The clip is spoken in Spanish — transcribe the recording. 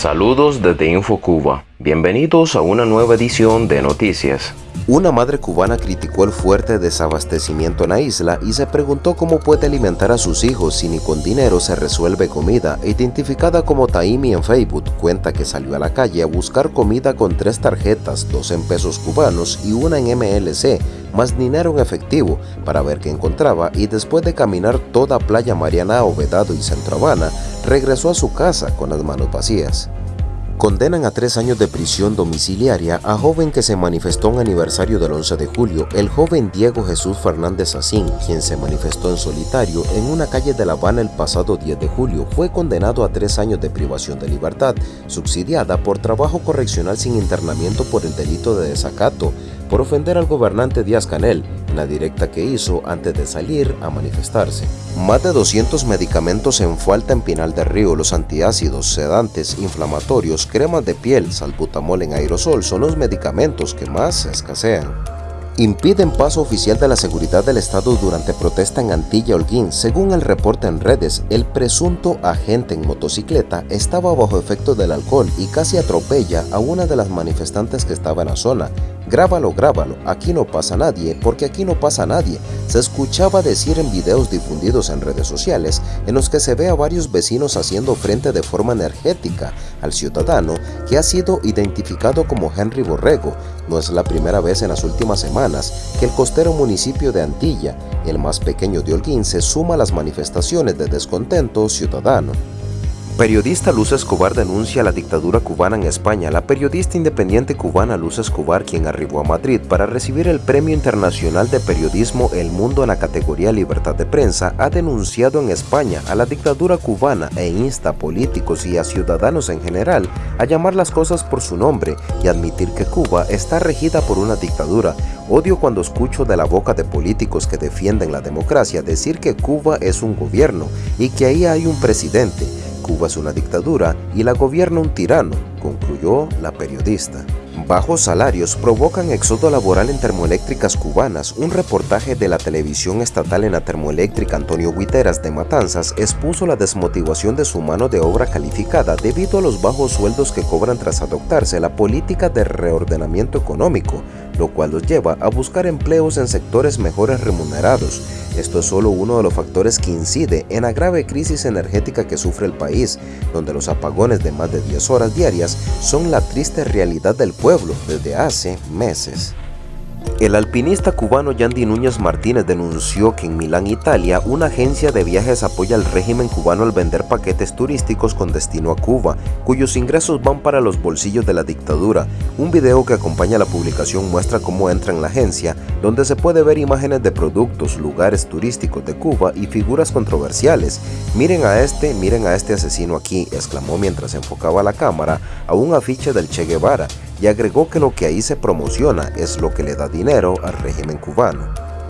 Saludos desde InfoCuba. Bienvenidos a una nueva edición de Noticias. Una madre cubana criticó el fuerte desabastecimiento en la isla y se preguntó cómo puede alimentar a sus hijos si ni con dinero se resuelve comida. Identificada como Taimi en Facebook, cuenta que salió a la calle a buscar comida con tres tarjetas, dos en pesos cubanos y una en MLC, más dinero en efectivo para ver qué encontraba y después de caminar toda Playa Mariana, Ovedado y Centro Habana, regresó a su casa con las manos vacías. Condenan a tres años de prisión domiciliaria a joven que se manifestó en aniversario del 11 de julio, el joven Diego Jesús Fernández Asín, quien se manifestó en solitario en una calle de La Habana el pasado 10 de julio, fue condenado a tres años de privación de libertad, subsidiada por trabajo correccional sin internamiento por el delito de desacato, por ofender al gobernante Díaz Canel, directa que hizo antes de salir a manifestarse. Más de 200 medicamentos en falta en Pinal del Río, los antiácidos, sedantes, inflamatorios, cremas de piel, salbutamol en aerosol son los medicamentos que más escasean. Impiden paso oficial de la seguridad del Estado durante protesta en Antilla Holguín. Según el reporte en redes, el presunto agente en motocicleta estaba bajo efecto del alcohol y casi atropella a una de las manifestantes que estaba en la zona. Grábalo, grábalo, aquí no pasa nadie, porque aquí no pasa nadie. Se escuchaba decir en videos difundidos en redes sociales en los que se ve a varios vecinos haciendo frente de forma energética al ciudadano que ha sido identificado como Henry Borrego. No es la primera vez en las últimas semanas que el costero municipio de Antilla, el más pequeño de Holguín, se suma a las manifestaciones de descontento ciudadano. Periodista Luz Escobar denuncia la dictadura cubana en España. La periodista independiente cubana Luz Escobar, quien arribó a Madrid para recibir el Premio Internacional de Periodismo El Mundo en la categoría Libertad de Prensa, ha denunciado en España a la dictadura cubana e insta a políticos y a ciudadanos en general a llamar las cosas por su nombre y admitir que Cuba está regida por una dictadura. Odio cuando escucho de la boca de políticos que defienden la democracia decir que Cuba es un gobierno y que ahí hay un presidente. Cuba es una dictadura y la gobierna un tirano, concluyó la periodista. Bajos salarios provocan éxodo laboral en termoeléctricas cubanas. Un reportaje de la televisión estatal en la termoeléctrica Antonio Guiteras de Matanzas expuso la desmotivación de su mano de obra calificada debido a los bajos sueldos que cobran tras adoptarse la política de reordenamiento económico, lo cual los lleva a buscar empleos en sectores mejores remunerados. Esto es solo uno de los factores que incide en la grave crisis energética que sufre el país, donde los apagones de más de 10 horas diarias son la triste realidad del pueblo desde hace meses. El alpinista cubano Yandy Núñez Martínez denunció que en Milán, Italia, una agencia de viajes apoya al régimen cubano al vender paquetes turísticos con destino a Cuba, cuyos ingresos van para los bolsillos de la dictadura. Un video que acompaña la publicación muestra cómo entra en la agencia, donde se puede ver imágenes de productos, lugares turísticos de Cuba y figuras controversiales. Miren a este, miren a este asesino aquí, exclamó mientras enfocaba la cámara a un afiche del Che Guevara, y agregó que lo que ahí se promociona es lo que le da dinero al régimen cubano.